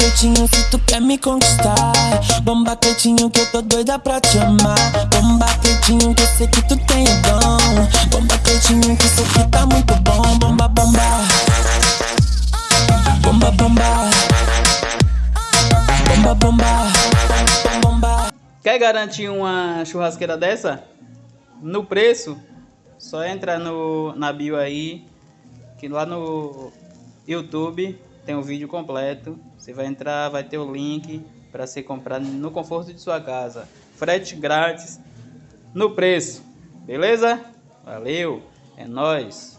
quietinho se tu quer me conquistar. Bomba quietinho que eu tô doida pra te amar. Bomba quietinho que eu sei que tu tem o dom. Bomba quietinho que isso aqui tá muito bom. Bomba, bomba. Bomba, bomba. Bomba, bomba. Bomba. Quer garantir uma churrasqueira dessa? No preço, só entra no, na bio aí, que lá no YouTube tem o vídeo completo. Você vai entrar, vai ter o link para ser comprado no conforto de sua casa. Frete grátis no preço. Beleza? Valeu, é nós.